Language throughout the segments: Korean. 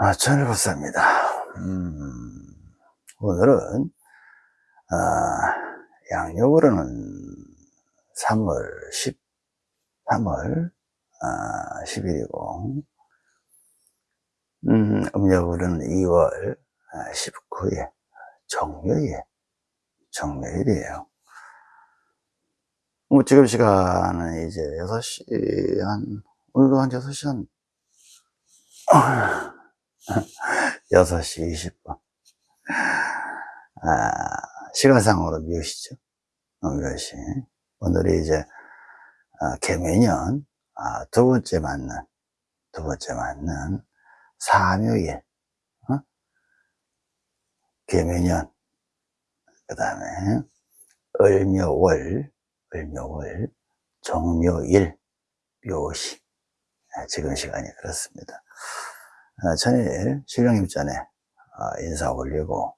아, 천일보사입니다. 음, 오늘은, 아, 양력으로는 3월 10, 3월, 아, 10일이고, 음, 음력으로는 2월 19일, 정묘일, 정묘일이에요. 뭐, 지금 시간은 이제 6시 한, 오늘도 한 6시 한, 6시 20분. 아, 시간상으로 몇 시죠? 어, 몇 시. 오늘이 이제, 아, 개매년, 아, 두 번째 맞는, 두 번째 맞는, 사묘일, 어? 개매년, 그 다음에, 을묘월, 을묘월, 정묘일, 묘시. 아, 지금 시간이 그렇습니다. 아, 천일 실령님 전에 아, 인사 올리고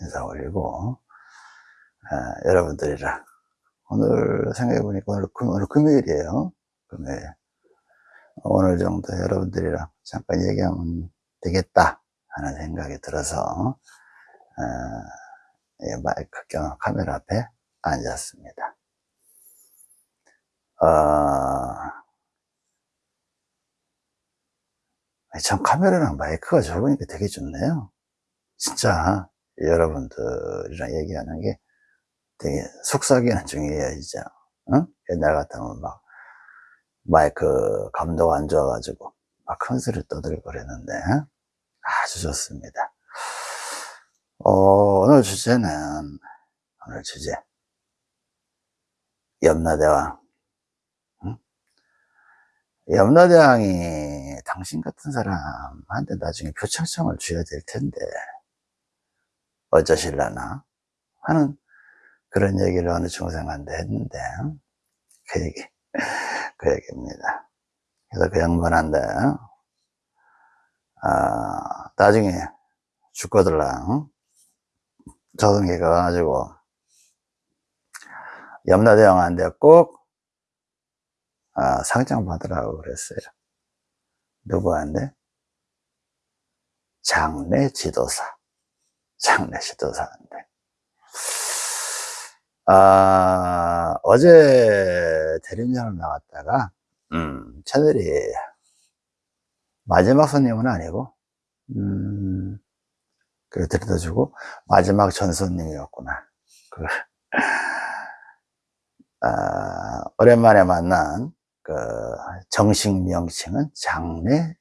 인사 올리고 아, 여러분들이랑 오늘 생각해 보니까 오늘, 금, 오늘 금요일이에요. 금요일. 오늘 정도 여러분들이랑 잠깐 얘기하면 되겠다 하는 생각이 들어서 예, 마이크 겸 카메라 앞에 앉았습니다. 어, 참 카메라랑 마이크가 좋으니까 되게 좋네요. 진짜 여러분들이랑 얘기하는 게 되게 속삭이는 이제. 응? 옛날 같으면 막 마이크 감도가 안 좋아가지고 막 큰 소리 떠들고 그랬는데 아주 좋습니다. 어, 오늘 주제는 오늘 주제 염라대왕 염라대왕이 당신 같은 사람한테 나중에 표창장을 줘야 될 텐데 어쩌실라나? 하는 그런 얘기를 어느 중생한테 했는데 그 얘기 그 얘기입니다. 그래서 그 양반한테 아, 나중에 죽거들랑 조선계 가 가지고 염라대왕한테 꼭 아, 상장 받으라고 그랬어요. 누구한테? 장례 지도사. 장례 지도사한테. 아, 어제 대리운전을 나갔다가, 음, 채널이 마지막 손님은 아니고, 음, 그래 데려다 주고, 마지막 전 손님이었구나. 그, 아, 오랜만에 만난 그 정식 명칭은 장례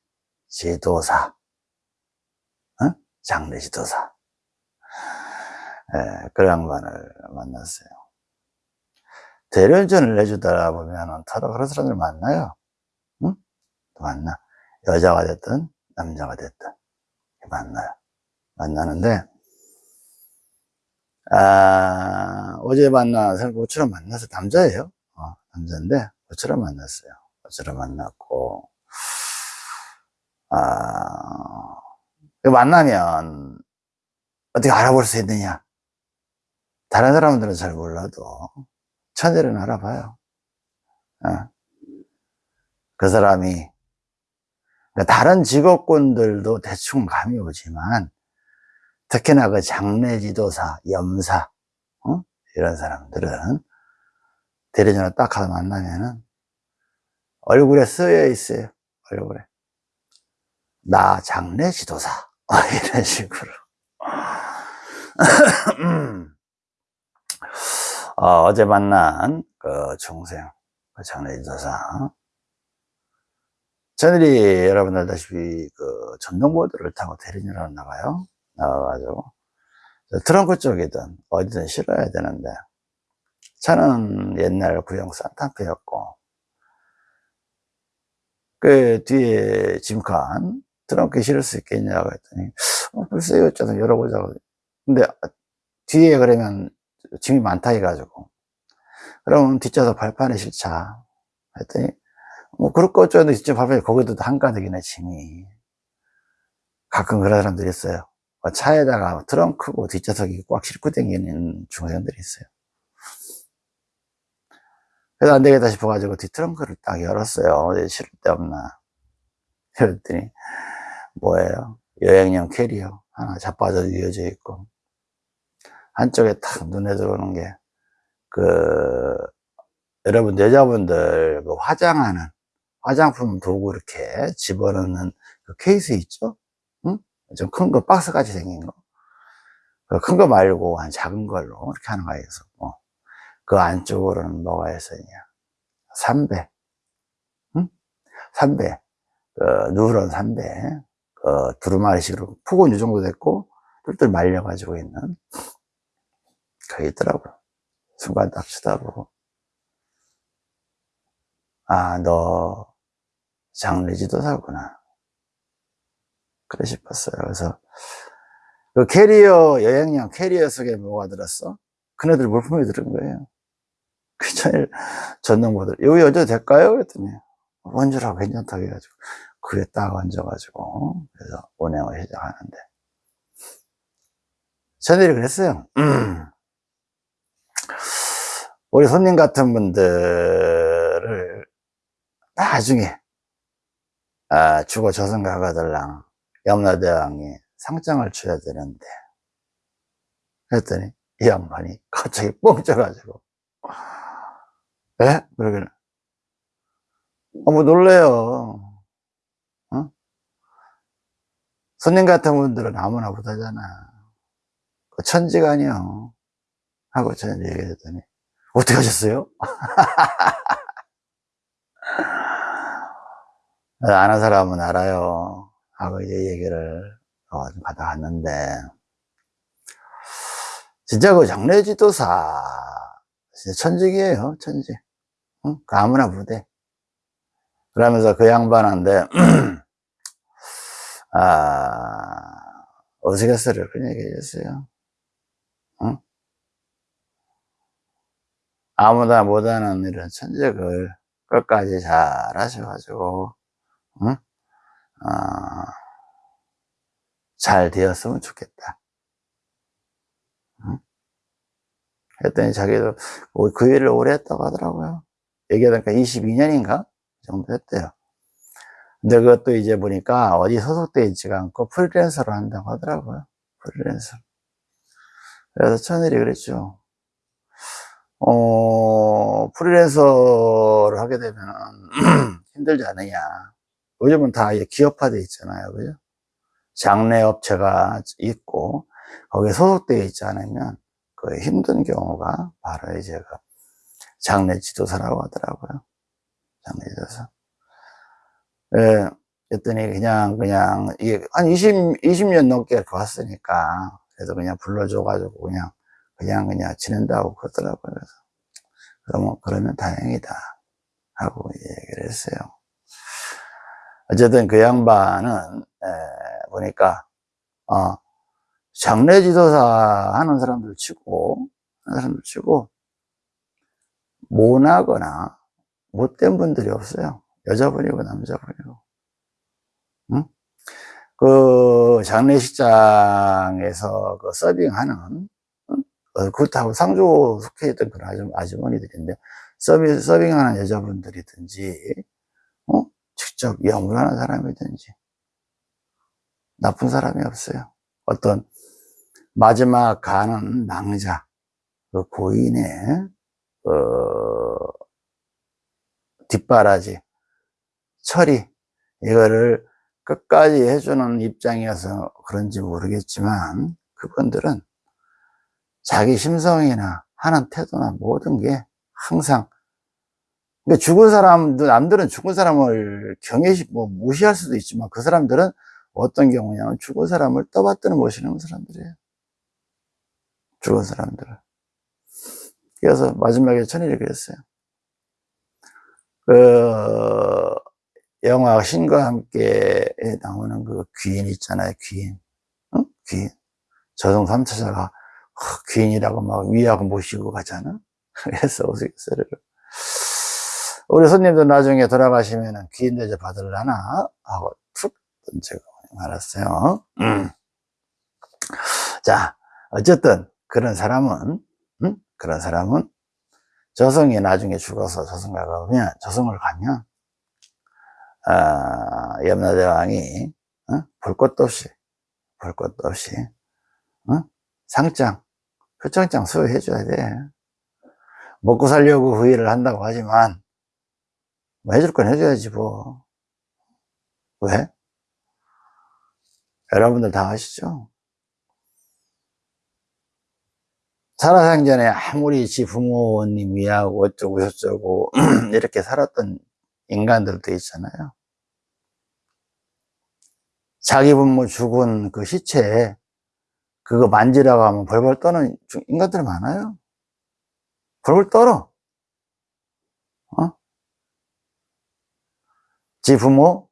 지도사, 어? 장례 지도사. 예, 그 양반을 만났어요. 대련전을 내주다 보면은 서로 그런 사람들 만나요. 응? 만나. 여자가 됐든 남자가 됐든 만나요. 만나는데 아, 어제 사람 모처럼 만나서 남자예요. 어, 남자인데 어처럼 만났어요. 어처럼 만났고, 아, 만나면 어떻게 알아볼 수 있느냐? 다른 사람들은 잘 몰라도 천재는 알아봐요. 어. 그 사람이 그러니까 다른 직업군들도 대충 감이 오지만 특히나 그 장례 지도사, 염사 어? 이런 사람들은 대리전을 딱 가서 만나면은 얼굴에 쓰여 있어요. 얼굴에. 나 장례 지도사. 이런 식으로. 어, 제 만난 그 중생, 그 장례 지도사. 저들이 여러분들 다시피 그 전동보드를 타고 대리전을 나가요. 나와가지고. 트렁크 쪽이든 어디든 실어야 되는데 차는 옛날 구형 산타페였고 그 뒤에 짐칸 트렁크에 실을 수 있겠냐고 했더니 어, 글쎄요 어쩌든 열어보자고. 근데 뒤에 그러면 짐이 많다 해가지고 그러면 뒷좌석 발판에 실자 했더니 뭐 그럴 거 어쩌는데 뒷좌석 발판에 거기도 한가득이네 짐이. 가끔 그런 사람들이 있어요. 차에다가 트렁크고 뒷좌석이 꽉 싣고 다니는 중학생들이 있어요 그래서 안 되겠다 싶어가지고 뒷트렁크를 딱 열었어요. 실을 데 없나. 그랬더니, 뭐예요? 여행용 캐리어 하나 자빠져 이어져 있고 한쪽에 탁 눈에 들어오는 게 그 여러분 여자분들 그 화장하는 화장품 도구 이렇게 집어넣는 그 케이스 있죠? 응? 좀 큰 거 박스 같이 생긴 거. 그큰거 말고 한 작은 걸로 이렇게 하는 거가 있었고 그 안쪽으로는 뭐가 있었냐? 삼배, 응? 삼배, 그 누런 삼배, 그 두루마리식으로 폭은 이 정도 됐고 뚫뚫 말려가지고 있는 그게 있더라고요. 순간 딱 쳐다보고 아, 너 장례 지도 사구나. 그래 싶었어요. 그래서 그 캐리어 여행용 캐리어 속에 뭐가 들었어? 그네들 물품이 들은 거예요. 그 전에 전동모들 여기 얹어도 될까요? 그랬더니 얹으라고 괜찮다고 해가지고 그에 딱 얹어가지고 그래서 운행을 시작하는데 저들이 그랬어요. 우리 손님 같은 분들을 나중에 아, 죽어 조선가가들랑 염라대왕이 상장을 줘야 되는데 그랬더니 이 양반이 갑자기 뻥 쪄가지고 에? 그러길래 어머 놀래요 어? 손님 같은 분들은 아무나 못하잖아 그 천지간이요 하고 저는 얘기했더니 어떻게 하셨어요? 아는 사람은 알아요. 하고 이제 얘기를 어, 갔는데, 진짜 그 장례지도사, 진짜 천직이에요, 천직. 응? 그 아무나 부대. 그러면서 그 양반한테, 아, 어색했어요. 그런 얘기 해줬어요. 응? 아무나 못하는 이런 천직을 끝까지 잘 하셔가지고, 응? 어, 잘 되었으면 좋겠다. 응? 했더니 자기도 그 일을 오래 했다고 하더라고요. 얘기하니까 22년인가? 정도 했대요. 근데 그것도 이제 보니까 어디 소속되어 있지가 않고 프리랜서로 한다고 하더라고요. 프리랜서. 그래서 천일이 그랬죠. 어, 프리랜서를 하게 되면 힘들지 않느냐. 요즘은 다 기업화되어 있잖아요. 그죠? 장례업체가 있고, 거기에 소속되어 있지 않으면 그 힘든 경우가 바로 이제 그 장례 지도사라고 하더라고요. 장례 지도사. 예, 했더니 그냥, 그냥, 이게 한 20, 20년 넘게 왔으니까, 그래서 그냥 불러줘가지고 그냥, 그냥, 그냥 지낸다고 그러더라고요. 그래서, 그러면, 그러면 다행이다. 하고 얘기를 했어요. 어쨌든 그 양반은 에, 보니까 어, 장례 지도사 하는 사람들 치고 하는 사람들 치고 모나거나 못된 분들이 없어요. 여자분이고 남자분이고. 응? 그 장례식장에서 그 서빙하는 응? 어, 그렇다고 상조 속해 있던 그런 아주머니들인데 서빙, 서빙하는 여자분들이든지 어? 직접 영문하는 사람이든지 나쁜 사람이 없어요. 어떤 마지막 가는 낭자, 그 고인의 어, 뒷바라지, 처리 이거를 끝까지 해주는 입장이어서 그런지 모르겠지만 그분들은 자기 심성이나 하는 태도나 모든 게 항상 그러니까 죽은 사람도 남들은 죽은 사람을 경외시 뭐 무시할 수도 있지만 그 사람들은 어떤 경우냐면 죽은 사람을 떠받드는 모시는 사람들이에요. 죽은 사람들을. 그래서 마지막에 천일이 그랬어요. 그 영화 신과 함께 나오는 그 귀인 있잖아요. 귀인. 응? 귀인. 저승 3차자가 귀인이라고 막 위하고 모시고 가잖아. 그래서 우스갯소리를. 우리 손님들 나중에 돌아가시면 귀인 대접 받을라나? 하고 툭 던지고 말았어요. 음. 자, 어쨌든 그런 사람은, 음? 그런 사람은 저승이 나중에 죽어서 저승가 가면, 저승을 가면, 아, 염라대왕이 어? 볼 것도 없이 볼 것도 없이 응? 상장 표창장 수여해 줘야 돼 먹고 살려고 그 일을 한다고 하지만 뭐 해줄 건 해줘야지 뭐 왜? 여러분들 다 아시죠? 살아생전에 아무리 지 부모님 위하고 어쩌고 저쩌고 이렇게 살았던 인간들도 있잖아요. 자기 부모 죽은 그 시체에 그거 만지라고 하면 벌벌 떠는 인간들 많아요. 벌벌 떨어. 어? 지 부모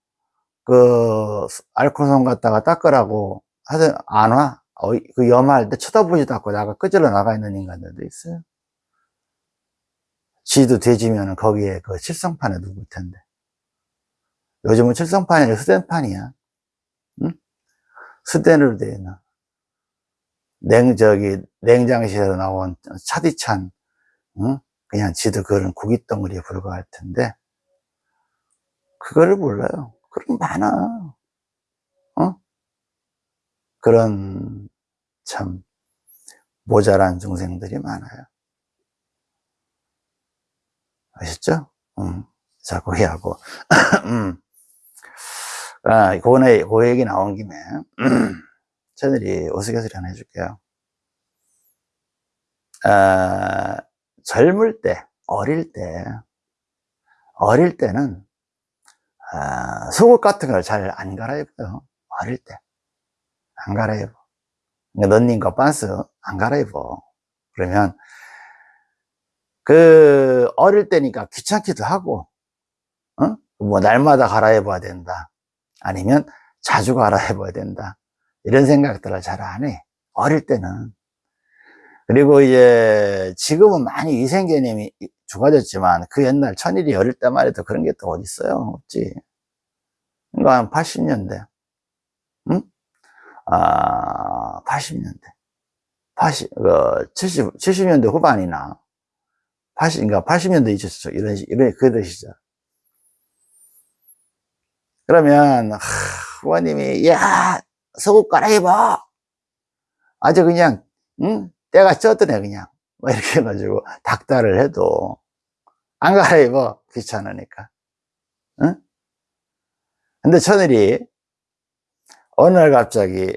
그 알코올솜 갖다가 닦으라고 하든 안 와. 어, 그 염할 때 쳐다보지도 않고 나가 끄질러 나가 있는 인간들도 있어요. 지도 돼지면 거기에 그 칠성판에 누굴 텐데. 요즘은 칠성판이 아니라 수den판이야. 응? 수den으로 되어 있는. 냉, 저기, 냉장실에서 나온 차디찬, 응? 그냥 지도 그런 구기덩어리에 불과할 텐데, 그거를 몰라요. 그런 거 많아. 어? 그런 참 모자란 중생들이 많아요. 아셨죠? 음, 자, 그 얘기하고. 음. 아, 고네, 그 얘기 나온 김에, 저들이 우스갯소리 하나 해줄게요. 아, 젊을 때, 어릴 때, 어릴 때는, 아, 속옷 같은 걸 잘 안 갈아입어요. 어릴 때. 안 갈아입어. 런닝과 반스 안 갈아입어. 그러면, 그, 어릴 때니까 귀찮기도 하고, 어? 뭐, 날마다 갈아입어야 된다. 아니면 자주 갈아입어야 된다. 이런 생각들을 잘 안 해. 어릴 때는. 그리고 이제, 지금은 많이 위생 개념이 좋아졌지만, 그 옛날 천일이 어릴 때만 해도 그런 게 또 어딨어요? 없지. 그러니까 한 80년대. 응? 아, 80년대. 80, 그, 70, 70년대 후반이나, 80, 그러니까 80년대 있었죠. 이런, 이런, 그런 시절. 그러면, 하, 부모님이, 야, 속옷 갈아입어! 아주 그냥, 응? 때가 쪘더네, 그냥. 뭐 이렇게 해가지고, 닥달을 해도, 안 갈아입어. 귀찮으니까. 응? 근데 천일이, 어느 날 갑자기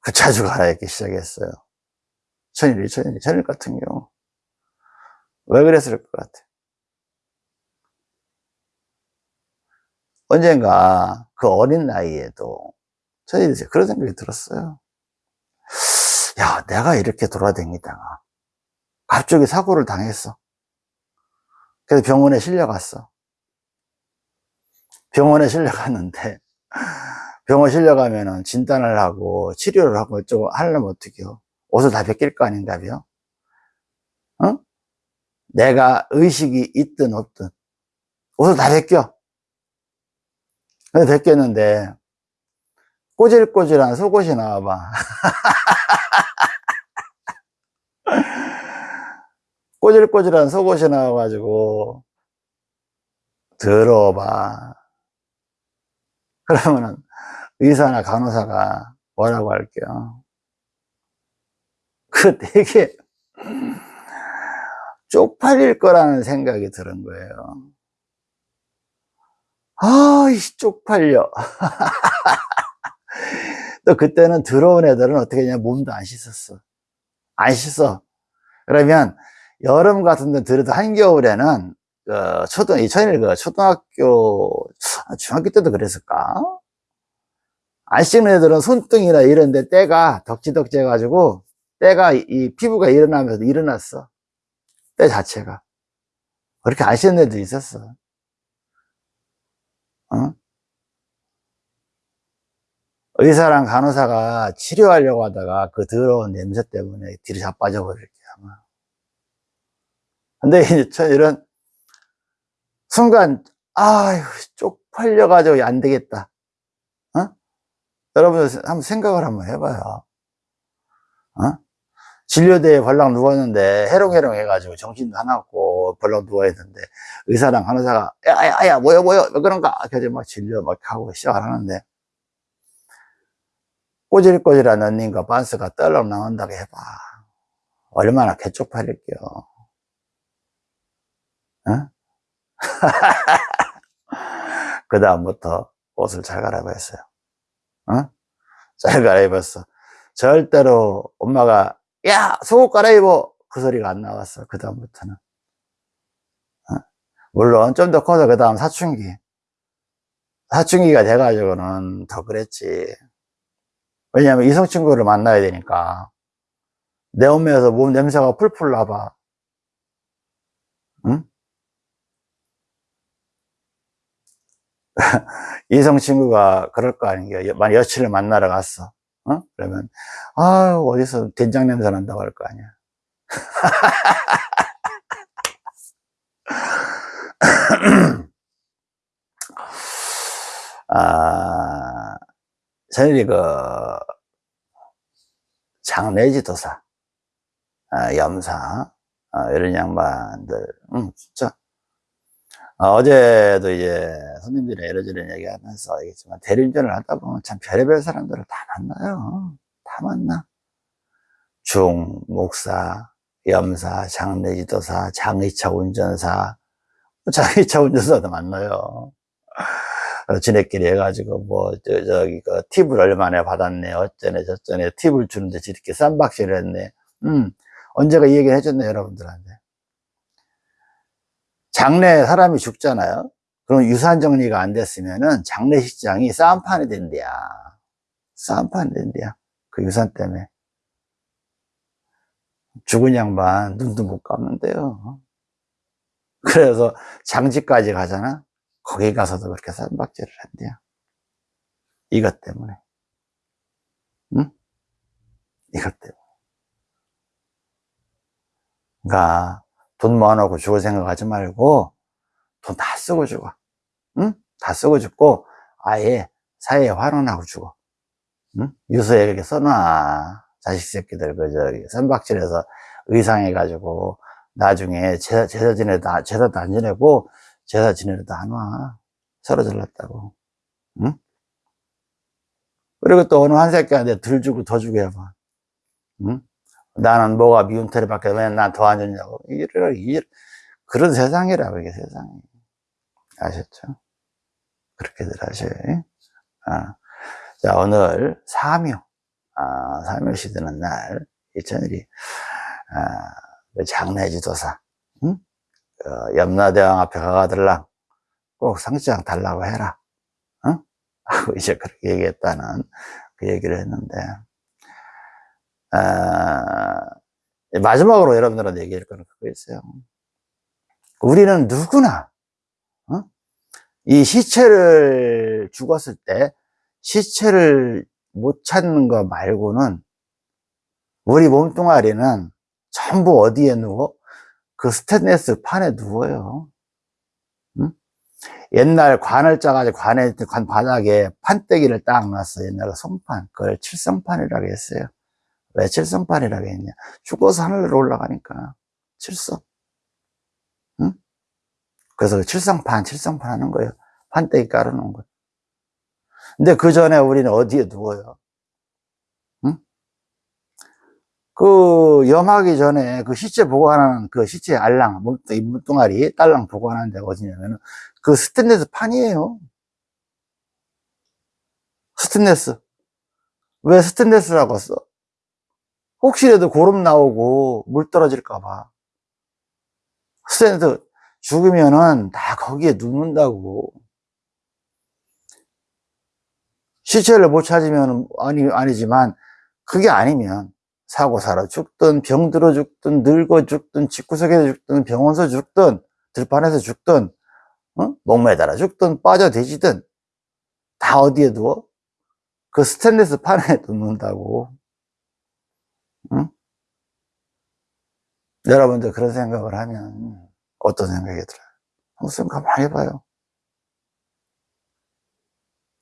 그 자주 갈아입기 시작했어요. 천일이, 천일이, 천일 같은 경우. 왜 그랬을 것 같아? 언젠가 그 어린 나이에도 천일이 그런 생각이 들었어요. 야, 내가 이렇게 돌아다니다가 갑자기 사고를 당했어. 그래서 병원에 실려갔어. 병원에 실려갔는데 병원 실려가면은 진단을 하고 치료를 하고 어쩌고 하려면 어떡해요? 옷을 다 벗길 거 아닌가요? 어? 내가 의식이 있든 없든 옷을 다 벗겨. 근데 벗겼는데 꼬질꼬질한 속옷이 나와봐. 꼬질꼬질한 속옷이 나와가지고 들어봐. 그러면은 의사나 간호사가 뭐라고 할게요? 그 되게 쪽팔릴 거라는 생각이 드는 거예요. 아, 이 쪽팔려. 또 그때는 들어온 애들은 어떻게 했냐, 몸도 안 씻었어. 안 씻어. 그러면 여름 같은 데 들어도 한겨울에는 그 초등, 이천일 그 초등학교, 아, 중학교 때도 그랬을까? 안 씻는 애들은 손등이나 이런 데 때가 덕지덕지 해가지고 때가 이 피부가 일어나면서 일어났어. 때 자체가. 그렇게 안 씻는 애도 있었어. 어? 의사랑 간호사가 치료하려고 하다가 그 더러운 냄새 때문에 뒤로 자빠져 버릴게 아마. 근데 이제 이런 순간 아유 쪽팔려가지고 안 되겠다. 여러분 한번 생각을 한번 해봐요. 어? 진료대에 벌렁 누웠는데 해롱해롱 해가지고 정신도 하나 없고 벌렁 누워있는데 의사랑 간호사가 야야야 뭐야 뭐야 왜 그런가 그래서 막 진료 막 하고 시작을 하는데 꼬질꼬질한 언니가 반스가 떨렁 나온다고 해봐. 얼마나 개쪽팔릴게요. 어? 그 다음부터 옷을 잘 갈아입었어요. 어? 잘 갈아입었어. 절대로 엄마가 야 속옷 갈아입어 그 소리가 안 나왔어. 그 다음부터는. 어? 물론 좀 더 커서 그 다음 사춘기. 사춘기가 돼가지고는 더 그랬지. 왜냐면 이성 친구를 만나야 되니까. 내 몸에서 몸 냄새가 풀풀 나봐. 응? 이성 친구가 그럴 거 아니에요. 만약 여친을 만나러 갔어. 어? 그러면, 아 어디서 된장 냄새 난다고 할 거 아니야. 아, 저희 그, 장례지도사, 아, 염사, 아, 이런 양반들, 음, 진짜. 아, 어제도 이제 손님들이 이러저런 얘기 하면서 얘기했지만, 대리운전을 하다 보면 참 별의별 사람들을 다 만나요. 다 만나. 중, 목사, 염사, 장례지도사, 장의차 운전사, 장의차 운전사도 만나요. 어, 지네끼리 해가지고 뭐 저, 저기 그 팁을 얼마나 받았네 어쩌네 저쩌네 팁을 주는데 저렇게 쌈박질을 했네 음 언제가 이 얘기를 해줬네 여러분들한테 장례 사람이 죽잖아요 그럼 유산 정리가 안 됐으면은 장례식장이 싸움판이 된대야 싸움판이 된대야 그 유산 때문에 죽은 양반 눈도 못 감는데요 그래서 장지까지 가잖아 거기 가서도 그렇게 쌈박질을 한대요. 이것 때문에. 응? 이것 때문에. 그러니까 돈 모아놓고 죽을 생각하지 말고 돈 다 쓰고 죽어. 응? 다 쓰고 죽고 아예 사회에 환원하고 죽어. 응? 유서에 이렇게 써놔. 자식 새끼들 그 저기 선박질해서 의상해 가지고 나중에 제사, 제사 지내다 제사도 안 지내고 제사 지내려도 안 와. 서로 잘났다고. 응? 그리고 또 어느 한 새끼한테 덜 주고 더 주고 해봐. 응? 나는 뭐가 미운 털이 밖에 왜난 더 안 줬냐고. 이래, 이래. 그런 세상이라고, 이게 세상이. 아셨죠? 그렇게들 하셔요. 아. 자, 오늘 사묘. 아, 사묘 시드는 날, 일천일이, 아, 그 장례지도사. 응? 어, 염라대왕 앞에 가가들랑 꼭 상장 달라고 해라. 어? 하고 이제 그렇게 얘기했다는 그 얘기를 했는데, 아, 마지막으로 여러분들한테 얘기할 거는 그거 있어요. 우리는 누구나, 어? 이 시체를 죽었을 때 시체를 못 찾는 거 말고는 우리 몸뚱아리는 전부 어디에 누워? 그 스테인레스 판에 누워요. 응? 옛날 관을 짜가지고 관에, 관 바닥에 판때기를 딱 놨어. 옛날 송판. 그걸 칠성판이라고 했어요. 왜 칠성판이라고 했냐. 죽어서 하늘로 올라가니까. 칠성. 응? 그래서 칠성판, 칠성판 하는 거예요. 판때기 깔아놓은 거. 근데 그 전에 우리는 어디에 누워요? 그 염하기 전에 그 시체 보관하는 그 시체 알랑, 물뚱아리, 딸랑 보관하는 데가 어디냐면은 그 스테인레스 판이에요. 스테인레스. 왜 스테인레스라고 써? 혹시라도 고름 나오고 물 떨어질까봐. 스테인레스 죽으면은 다 거기에 눕는다고. 시체를 못 찾으면 아니, 아니지만 그게 아니면 사고 살아 죽든 병 들어 죽든 늙어 죽든 집구석에서 죽든 병원에서 죽든 들판에서 죽든 어? 목매달아 죽든 빠져 되지든 다 어디에 두어? 그 스테인리스 판에 두는다고 응? 여러분들 그런 생각을 하면 어떤 생각이 들어요? 무슨 가만히 해봐요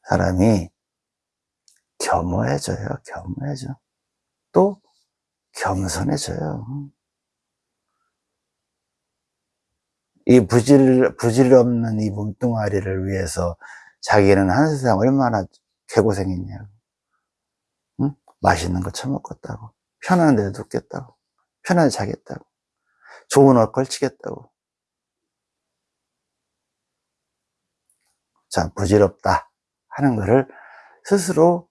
사람이 겸허해져요 겸허해져 또 겸손해져요. 이 부질, 부질 없는 이 몸뚱아리를 위해서 자기는 한 세상 얼마나 개고생했냐고. 응? 맛있는 거 처먹겠다고. 편한 데 눕겠다고. 편하게 자겠다고. 좋은 옷 걸치겠다고. 참 부질없다 하는 거를 스스로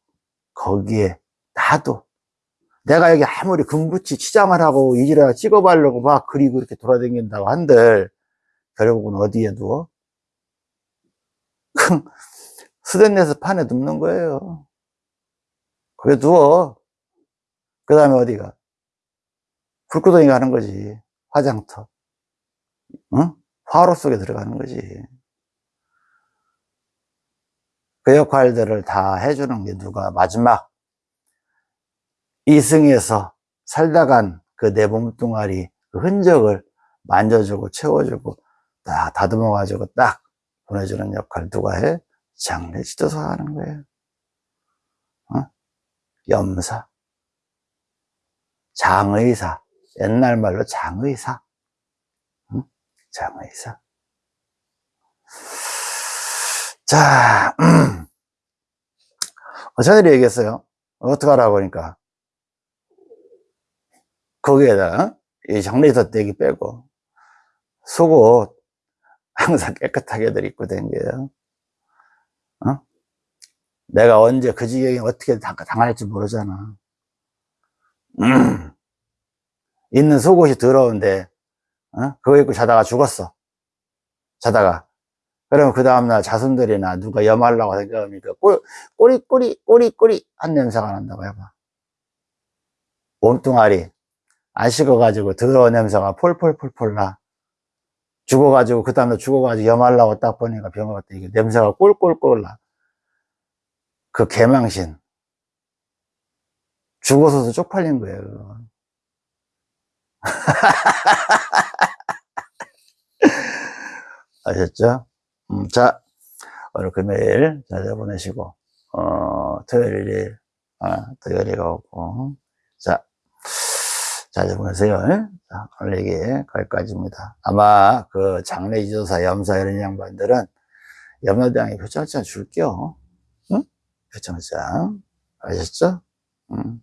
거기에 놔도 내가 여기 아무리 금붙이 치장을 하고 이지라 찍어바려고 막 그리고 이렇게 돌아다닌다고 한들 결국은 어디에 누워? 수den내서 판에 눕는 거예요. 거기에 누워. 그 다음에 어디가? 불구덩이 가는 거지. 화장터. 응? 화로 속에 들어가는 거지. 그 역할들을 다 해주는 게 누가 마지막 이승에서 살다 간 그 내 몸뚱아리 그 흔적을 만져주고 채워주고 딱 다듬어 가지고 딱 보내주는 역할 누가 해? 장례 지도사가 하는 거예요. 어? 염사, 장의사, 옛날 말로 장의사, 응? 장의사. 자, 음. 저들이 얘기했어요. 어떡하라고 하니까. 거기에다 이 장례사 떼기 빼고 속옷 항상 깨끗하게 들 입고 댕겨요. 어? 내가 언제 그 지경에 어떻게 당할지 모르잖아. 음. 있는 속옷이 더러운데, 어? 그거 입고 자다가 죽었어. 자다가. 그러면 그 다음날 자손들이나 누가 염하려고 생각하니까 꼬리, 꼬리, 꼬리, 꼬리, 꼬리 한 냄새가 난다고 해봐. 몸뚱아리 안 식어가지고 더러운 냄새가 폴폴폴폴 나. 죽어가지고 그 다음에 죽어가지고 염하려고 딱 보니까 병원 갔다 이게 냄새가 꼴꼴꼴 나. 그 개망신. 죽어서도 쪽팔린 거예요. 아셨죠? 음, 자, 오늘 금요일 잘 보내시고, 어, 토요일이, 아, 토요일이가 오고, 자, 잘 보내세요. 자, 오늘 얘기 거기까지입니다. 아마 그 장례 이조사, 염사 이런 양반들은 염라대왕이 표창장 줄게요. 응? 표창장. 아셨죠? 음,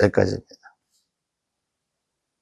заказами.